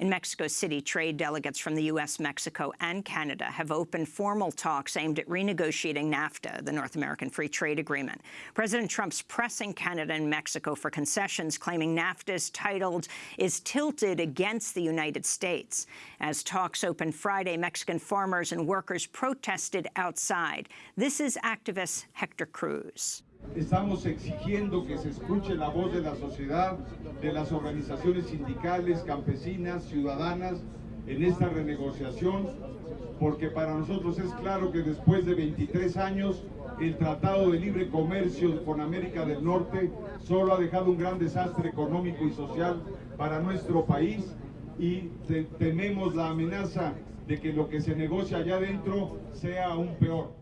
In Mexico City, trade delegates from the U.S., Mexico, and Canada have opened formal talks aimed at renegotiating NAFTA, the North American Free Trade Agreement. President Trump's pressing Canada and Mexico for concessions, claiming NAFTA's titled is tilted against the United States. As talks opened Friday, Mexican farmers and workers protested outside. This is activist Hector Cruz. Estamos exigiendo que se escuche la voz de la sociedad, de las organizaciones sindicales, campesinas, ciudadanas en esta renegociación, porque para nosotros es claro que después de 23 años el Tratado de Libre Comercio con América del Norte solo ha dejado un gran desastre económico y social para nuestro país y tememos la amenaza de que lo que se negocia allá adentro sea aún peor.